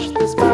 wash this.